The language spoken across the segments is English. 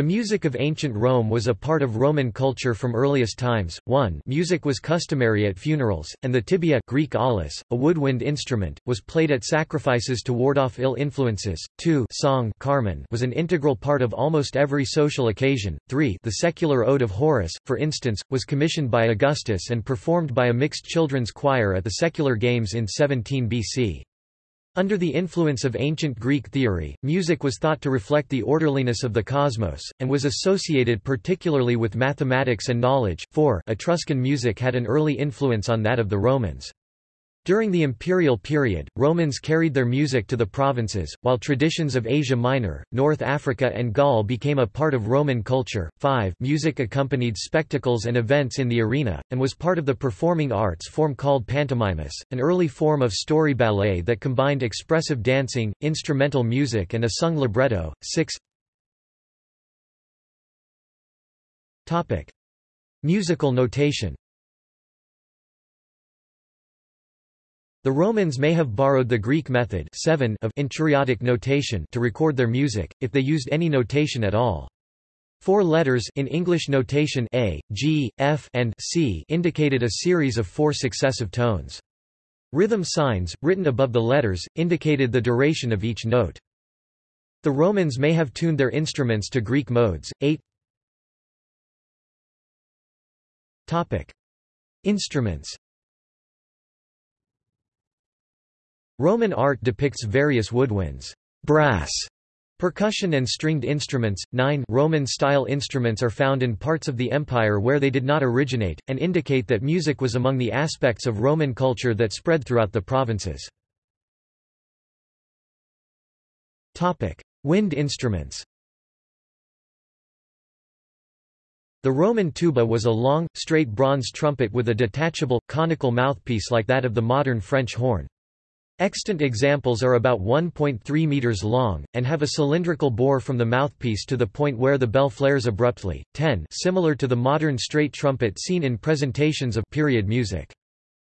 The music of ancient Rome was a part of Roman culture from earliest times. 1 Music was customary at funerals, and the tibia Greek aulos, a woodwind instrument, was played at sacrifices to ward off ill influences. 2 Song Carmen was an integral part of almost every social occasion. 3 The secular ode of Horace, for instance, was commissioned by Augustus and performed by a mixed children's choir at the secular games in 17 BC. Under the influence of ancient Greek theory, music was thought to reflect the orderliness of the cosmos, and was associated particularly with mathematics and knowledge. 4 Etruscan music had an early influence on that of the Romans. During the imperial period, Romans carried their music to the provinces, while traditions of Asia Minor, North Africa and Gaul became a part of Roman culture. 5 Music accompanied spectacles and events in the arena, and was part of the performing arts form called pantomimus, an early form of story ballet that combined expressive dancing, instrumental music and a sung libretto. 6 Musical notation The Romans may have borrowed the Greek method 7 of enchiriadic notation to record their music, if they used any notation at all. Four letters in English notation A, G, F, and C indicated a series of four successive tones. Rhythm signs, written above the letters, indicated the duration of each note. The Romans may have tuned their instruments to Greek modes. 8 Instruments Roman art depicts various woodwinds, brass, percussion and stringed instruments. 9 Roman-style instruments are found in parts of the empire where they did not originate, and indicate that music was among the aspects of Roman culture that spread throughout the provinces. Wind instruments The Roman tuba was a long, straight bronze trumpet with a detachable, conical mouthpiece like that of the modern French horn. Extant examples are about 1.3 meters long, and have a cylindrical bore from the mouthpiece to the point where the bell flares abruptly. 10 similar to the modern straight trumpet seen in presentations of period music.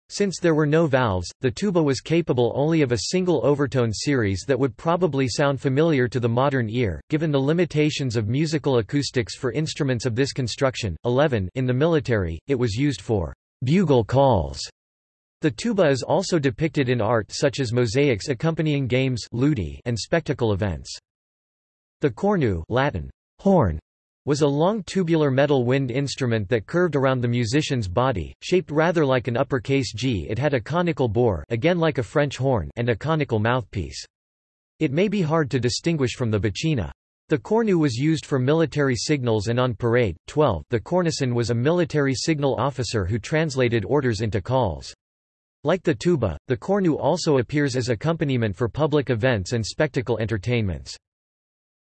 Since there were no valves, the tuba was capable only of a single overtone series that would probably sound familiar to the modern ear, given the limitations of musical acoustics for instruments of this construction. 11 In the military, it was used for bugle calls the tuba is also depicted in art such as mosaics accompanying games and spectacle events. The cornu Latin, horn, was a long tubular metal wind instrument that curved around the musician's body, shaped rather like an uppercase G. It had a conical bore again like a French horn and a conical mouthpiece. It may be hard to distinguish from the buccina. The cornu was used for military signals and on parade. 12 The cornicen was a military signal officer who translated orders into calls. Like the tuba, the cornu also appears as accompaniment for public events and spectacle entertainments.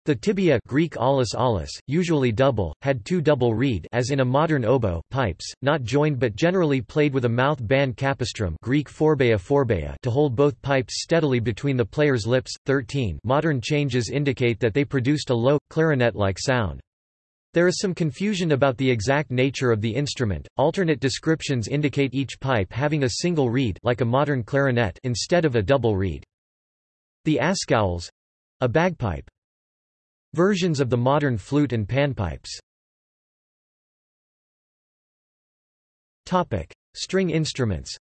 The tibia Greek aulos aulos, usually double, had two double reed as in a modern oboe pipes, not joined but generally played with a mouth band capistrum Greek phorbeia phorbeia to hold both pipes steadily between the player's lips. 13 Modern changes indicate that they produced a low, clarinet-like sound. There is some confusion about the exact nature of the instrument. Alternate descriptions indicate each pipe having a single reed like a modern clarinet instead of a double reed. The askaules a bagpipe. Versions of the modern flute and panpipes. Topic: String instruments.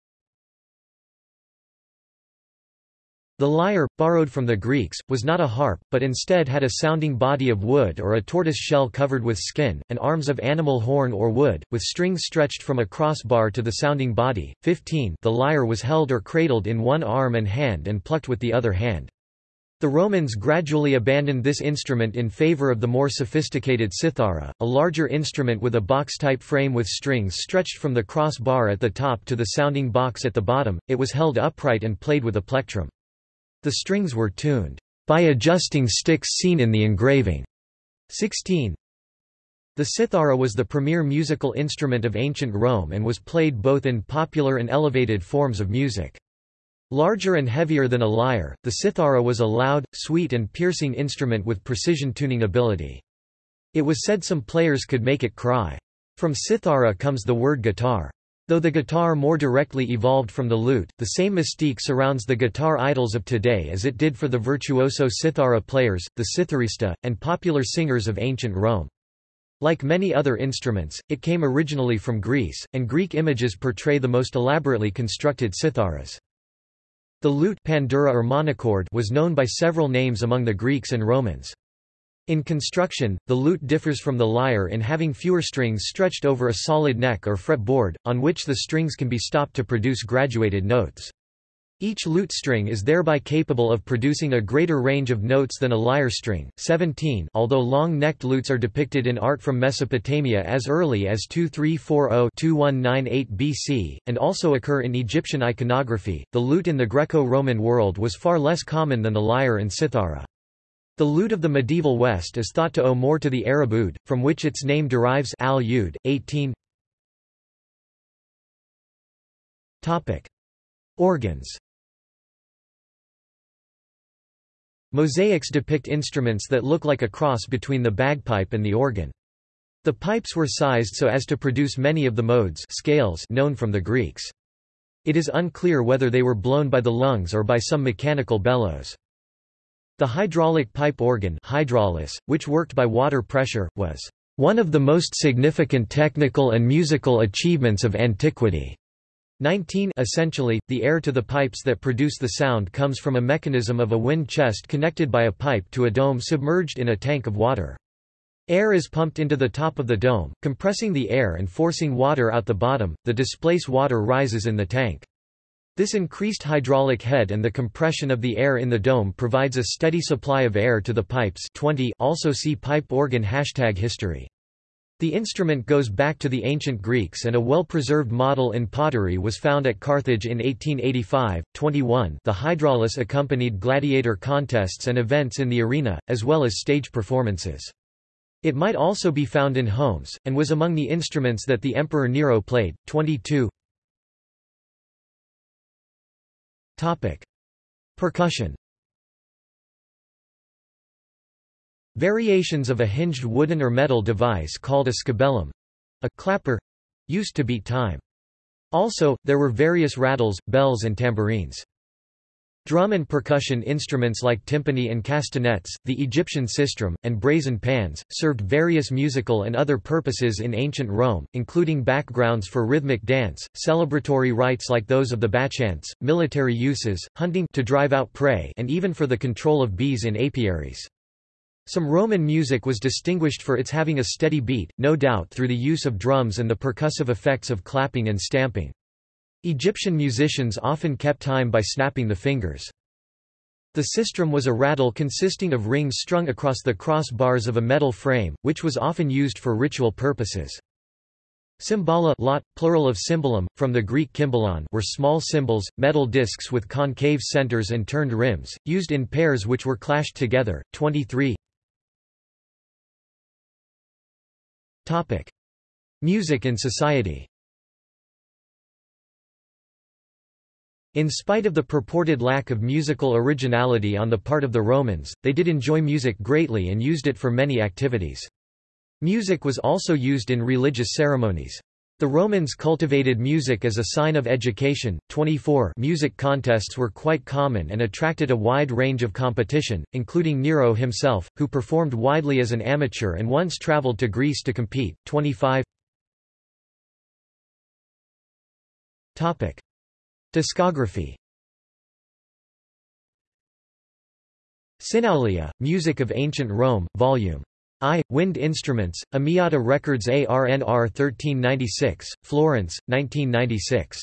The lyre, borrowed from the Greeks, was not a harp, but instead had a sounding body of wood or a tortoise shell covered with skin, and arms of animal horn or wood, with strings stretched from a crossbar to the sounding body. 15 The lyre was held or cradled in one arm and hand and plucked with the other hand. The Romans gradually abandoned this instrument in favor of the more sophisticated cithara, a larger instrument with a box-type frame with strings stretched from the crossbar at the top to the sounding box at the bottom. It was held upright and played with a plectrum. The strings were tuned by adjusting sticks seen in the engraving. 16. The cithara was the premier musical instrument of ancient Rome and was played both in popular and elevated forms of music. Larger and heavier than a lyre, the cithara was a loud, sweet and piercing instrument with precision tuning ability. It was said some players could make it cry. From cithara comes the word guitar. Though the guitar more directly evolved from the lute, the same mystique surrounds the guitar idols of today as it did for the virtuoso cithara players, the citharista, and popular singers of ancient Rome. Like many other instruments, it came originally from Greece, and Greek images portray the most elaborately constructed citharas. The lute pandura or monochord was known by several names among the Greeks and Romans. In construction, the lute differs from the lyre in having fewer strings stretched over a solid neck or fretboard, on which the strings can be stopped to produce graduated notes. Each lute string is thereby capable of producing a greater range of notes than a lyre string. 17 Although long-necked lutes are depicted in art from Mesopotamia as early as 2340-2198 BC, and also occur in Egyptian iconography, the lute in the Greco-Roman world was far less common than the lyre and cithara. The lute of the medieval West is thought to owe more to the Arab oud, from which its name derives al -ud, 18 Topic. Organs Mosaics depict instruments that look like a cross between the bagpipe and the organ. The pipes were sized so as to produce many of the modes scales known from the Greeks. It is unclear whether they were blown by the lungs or by some mechanical bellows. The hydraulic pipe organ hydraulis, which worked by water pressure, was one of the most significant technical and musical achievements of antiquity. 19 Essentially, the air to the pipes that produce the sound comes from a mechanism of a wind chest connected by a pipe to a dome submerged in a tank of water. Air is pumped into the top of the dome, compressing the air and forcing water out the bottom, the displaced water rises in the tank. This increased hydraulic head and the compression of the air in the dome provides a steady supply of air to the pipes 20 also see pipe organ hashtag history. The instrument goes back to the ancient Greeks and a well-preserved model in pottery was found at Carthage in 1885. 21 The hydraulis accompanied gladiator contests and events in the arena, as well as stage performances. It might also be found in homes, and was among the instruments that the Emperor Nero played. 22 Topic. Percussion Variations of a hinged wooden or metal device called a scabellum—a clapper, used to beat time. Also, there were various rattles, bells and tambourines. Drum and percussion instruments like timpani and castanets, the Egyptian sistrum, and brazen pans, served various musical and other purposes in ancient Rome, including backgrounds for rhythmic dance, celebratory rites like those of the Bacchants, military uses, hunting to drive out prey and even for the control of bees in apiaries. Some Roman music was distinguished for its having a steady beat, no doubt through the use of drums and the percussive effects of clapping and stamping. Egyptian musicians often kept time by snapping the fingers. The sistrum was a rattle consisting of rings strung across the cross bars of a metal frame, which was often used for ritual purposes. Cymbala lot, plural of cymbalum, from the Greek kymbalon were small cymbals, metal discs with concave centers and turned rims, used in pairs which were clashed together. 23 Music and society In spite of the purported lack of musical originality on the part of the Romans, they did enjoy music greatly and used it for many activities. Music was also used in religious ceremonies. The Romans cultivated music as a sign of education. 24 Music contests were quite common and attracted a wide range of competition, including Nero himself, who performed widely as an amateur and once traveled to Greece to compete. 25 Topic: Discography Synaulia, Music of Ancient Rome, Vol. I, Wind Instruments, Amiata Records ARNR 1396, Florence, 1996.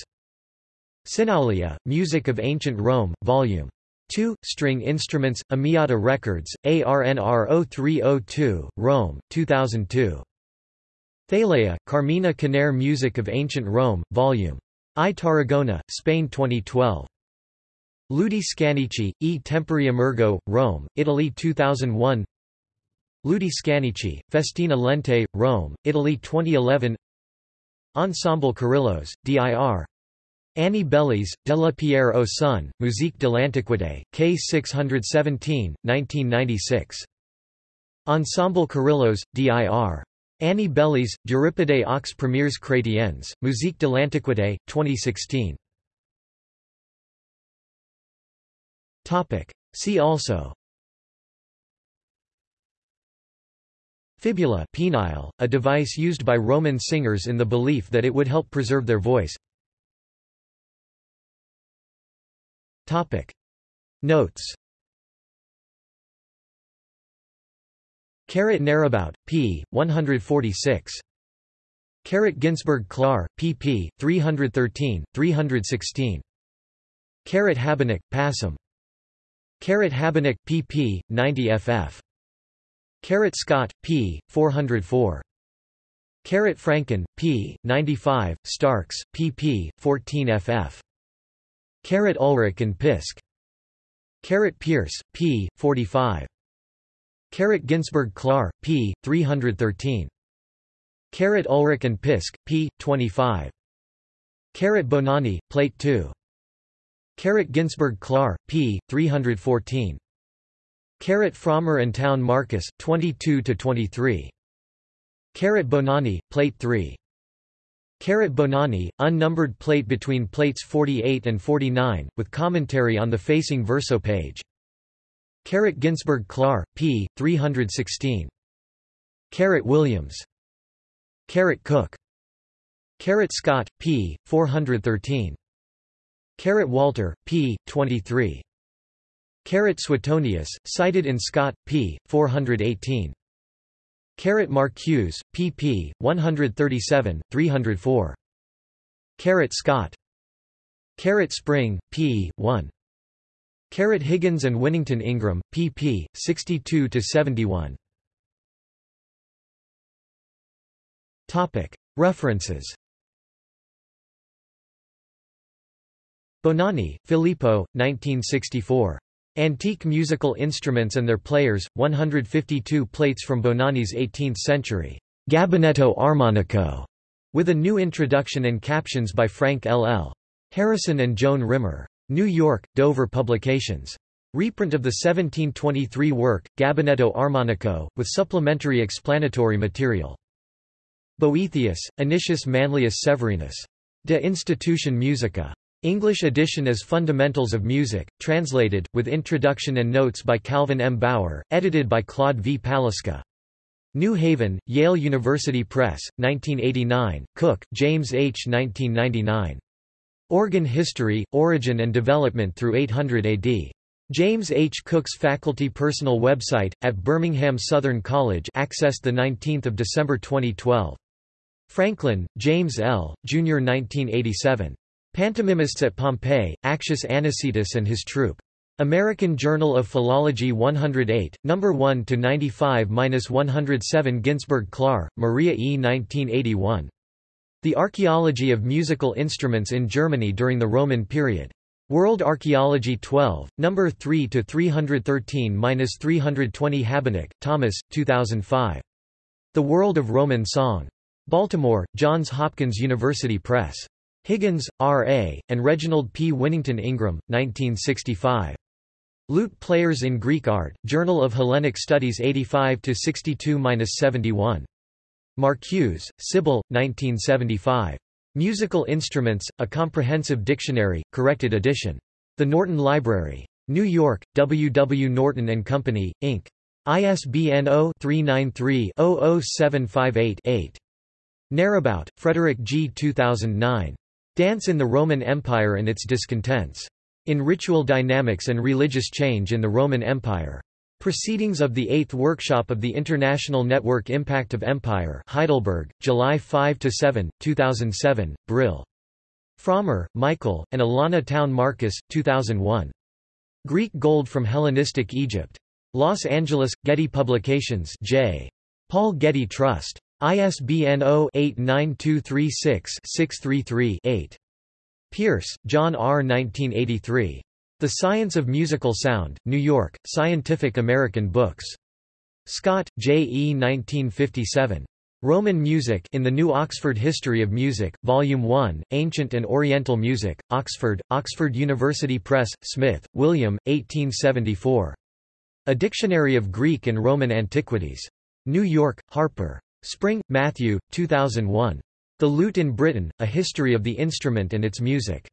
Synaulia, Music of Ancient Rome, Vol. 2, String Instruments, Amiata Records, ARNR 0302, Rome, 2002. Thaleia, Carmina Canere Music of Ancient Rome, Vol. I Tarragona, Spain 2012. Ludi Scaenici, E. Tempori Emergo, Rome, Italy 2001 Ludi Scaenici, Festina Lente, Rome, Italy 2011 Ensemble Kerylos, DIR Annie Bélis, Della Pierre au Sun, Musique de l'Antiquité, K 617, 1996. Ensemble Kerylos, DIR Annie Bélis, D'Euripides aux premières chrétiennes, Musique de l'Antiquité, 2016. See also. Fibula penile, a device used by Roman singers in the belief that it would help preserve their voice. Notes Carat Naerebout, p. 146. Carat Ginsberg Klar, pp. 313, 316. Carat Habinek, Passam. Carat Habinek, pp. 90 ff. Carat Scott, p. 404. Carat Franklin, p. 95, Starks, pp. 14 ff. Carat Ulrich and Pisk. Carat Pierce, p. 45. Carat Ginsberg Klar, p. 313. Carat Ulrich and Pisk, p. 25. Carat Bonanni, Plate 2. Carat Ginsberg Klar, p. 314. Carat Frommer and Town Marcus, 22–23. Carat Bonanni, Plate 3. Carat Bonanni, unnumbered plate between plates 48 and 49, with commentary on the facing verso page. Carat Ginsberg Klar, p. 316. Carat Williams. Carat Cook. Carat Scott, p. 413. Carat Walter, p. 23. Carat Suetonius, cited in Scott, p. 418. Carat Marcuse, pp. 137, 304. Carat Scott. Carat Spring, p. 1. Carat Higgins and Winnington Ingram, pp. 62–71. References Bonanni, Filippo, 1964. Antique Musical Instruments and Their Players, 152 plates from Bonanni's 18th century Gabinetto Armonico, with a new introduction and captions by Frank L. L. Harrison and Joan Rimmer. New York, Dover Publications. Reprint of the 1723 work, Gabinetto Armonico, with supplementary explanatory material. Boethius, Anicius Manlius Severinus. De Institution Musica. English edition as Fundamentals of Music, translated, with introduction and notes by Calvin M. Bower, edited by Claude V. Palisca. New Haven, Yale University Press, 1989, Cook, James H. 1999. Organ History, Origin and Development through 800 AD. James H. Cook's faculty personal website, at Birmingham Southern College accessed 19 December 2012. Franklin, James L., Jr. 1987. Pantomimists at Pompeii, Actius Anicetus and his troupe. American Journal of Philology 108, No. 1–95–107 Ginsberg Klar, Maria E. 1981. The Archaeology of Musical Instruments in Germany during the Roman period. World Archaeology 12, No. 3 to 313-320 Habinek, Thomas, 2005. The World of Roman Song. Baltimore, Johns Hopkins University Press. Higgins, R. A., and Reginald P. Winnington Ingram, 1965. Lute Players in Greek Art, Journal of Hellenic Studies 85–62–71. Marcuse, Sybil, 1975. Musical Instruments, A Comprehensive Dictionary, corrected edition. The Norton Library. New York, W. W. Norton & Company, Inc. ISBN 0-393-00758-8. Naerebout, Frederick G. 2009. Dance in the Roman Empire and its Discontents. In Ritual Dynamics and Religious Change in the Roman Empire. Proceedings of the Eighth Workshop of the International Network Impact of Empire Heidelberg, July 5–7, 2007, Brill. Frommer, Michael, and Alana Town Marcus, 2001. Greek Gold from Hellenistic Egypt. Los Angeles, Getty Publications J. Paul Getty Trust. ISBN 0-89236-633-8. Pierce, John R. 1983. The Science of Musical Sound, New York, Scientific American Books. Scott, J. E. 1957. Roman Music in the New Oxford History of Music, Volume 1, Ancient and Oriental Music, Oxford, Oxford University Press, Smith, William, 1874. A Dictionary of Greek and Roman Antiquities. New York, Harper. Spring, Matthew, 2001. The Lute in Britain, A History of the Instrument and Its Music.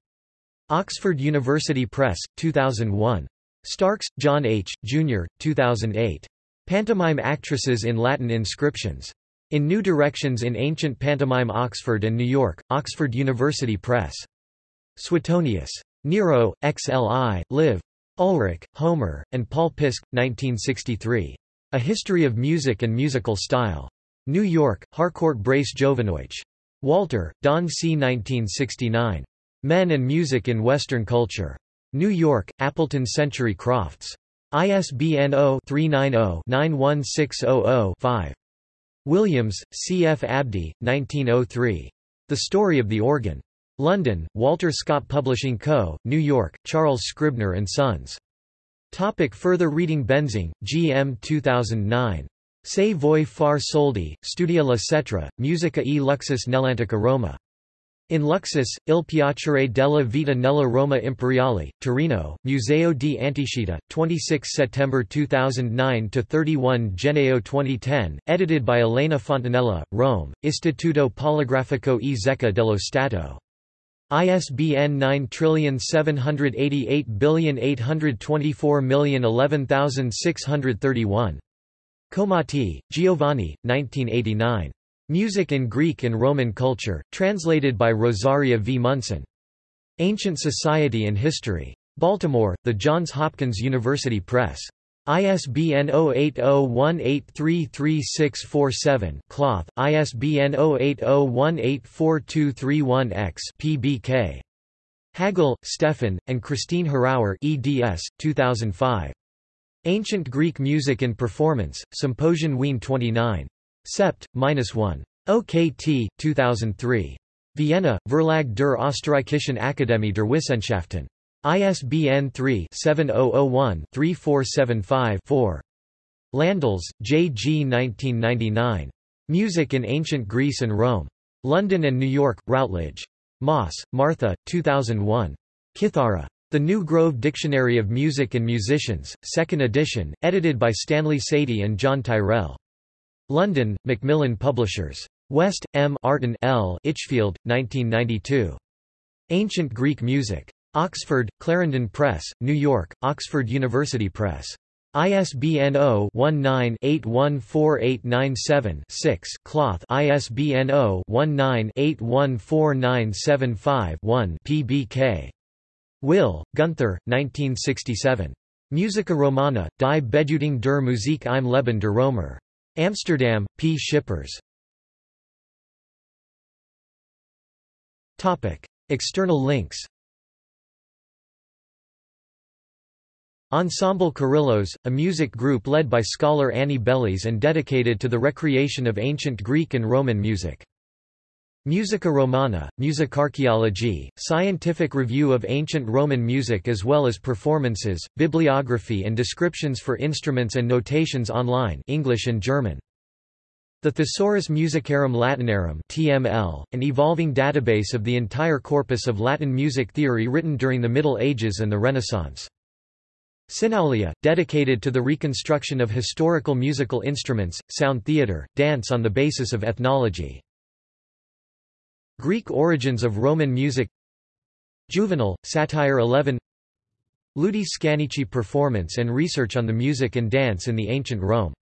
Oxford University Press, 2001. Starks, John H., Jr., 2008. Pantomime Actresses in Latin Inscriptions. In New Directions in Ancient Pantomime Oxford and New York, Oxford University Press. Suetonius. Nero, XLI, Liv. Ulrich, Homer, and Paul Pisk, 1963. A History of Music and Musical Style. New York, Harcourt Brace Jovanovich. Walter, Don C. 1969. Men and Music in Western Culture. New York, Appleton Century Crofts. ISBN 0-390-91600-5. Williams, C. F. Abdy, 1903. The Story of the Organ. London, Walter Scott Publishing Co., New York, Charles Scribner and Sons. Topic further reading Benzing, G. M. 2009. Se voi far soldi, studia la cetra, musica e luxus nell'antica Roma. In Luxus, Il piacere della vita nella Roma Imperiale, Torino, Museo di Antichità, 26 September 2009 to 31 Gennaio 2010, edited by Elena Fontanella, Rome, Istituto Poligrafico e Zecca dello Stato. ISBN 9788824011631. Comotti, Giovanni, 1989. Music in Greek and Roman Culture, translated by Rosaria V. Munson. Ancient Society and History. Baltimore, The Johns Hopkins University Press. ISBN 0801833647 Cloth, ISBN 0801842231X PBK. Hagel, Stefan, and Christine Harrauer eds. 2005. Ancient Greek Music and Performance, Symposium Wien 29. Sept. 1. OKT, 2003. Vienna, Verlag der Österreichischen Akademie der Wissenschaften. ISBN 3-7001-3475-4. Landels, J. G. 1999. Music in Ancient Greece and Rome. London and New York, Routledge. Maas, Martha, 2001. Kithara. The New Grove Dictionary of Music and Musicians, 2nd edition, edited by Stanley Sadie and John Tyrrell. London, Macmillan Publishers. West, Martin Litchfield, 1992. Ancient Greek Music. Oxford, Clarendon Press, New York, Oxford University Press. ISBN 0-19-814897-6 Cloth ISBN 0-19-814975-1 PBK. Will, Gunther, 1967. Musica Romana, die Bedeutung der Musik im Leben der Römer. Amsterdam, P. Schippers. External links Ensemble Kerylos, a music group led by scholar Annie Bélis and dedicated to the recreation of ancient Greek and Roman music. Musica Romana, Musicarchaeology, scientific review of ancient Roman music as well as performances, bibliography and descriptions for instruments and notations online English and German. The Thesaurus Musicarum Latinarum TML, an evolving database of the entire corpus of Latin music theory written during the Middle Ages and the Renaissance. Synaulia, dedicated to the reconstruction of historical musical instruments, sound theatre, dance on the basis of ethnology. Greek origins of Roman music Juvenal, Satire 11 Ludi Scaenici performance and research on the music and dance in the ancient Rome